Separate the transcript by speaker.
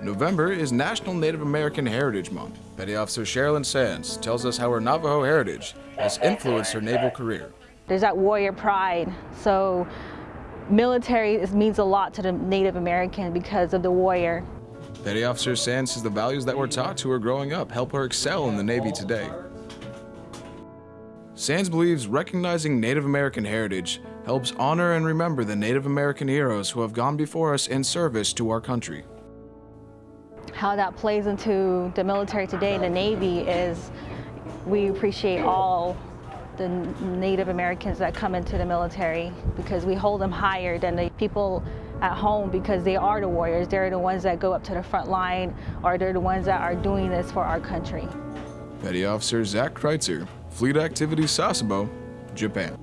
Speaker 1: November is National Native American Heritage Month. Petty Officer Sherilyn Sands tells us how her Navajo heritage has influenced her naval career.
Speaker 2: There's that warrior pride. So military means a lot to the Native American because of the warrior.
Speaker 1: Petty Officer Sands says the values that were taught to her growing up help her excel in the Navy today. Sands believes recognizing Native American heritage helps honor and remember the Native American heroes who have gone before us in service to our country.
Speaker 2: How that plays into the military today, the Navy, is we appreciate all the Native Americans that come into the military because we hold them higher than the people at home because they are the warriors. They're the ones that go up to the front line or they're the ones that are doing this for our country.
Speaker 1: Petty Officer Zach Kreitzer, Fleet Activity Sasebo, Japan.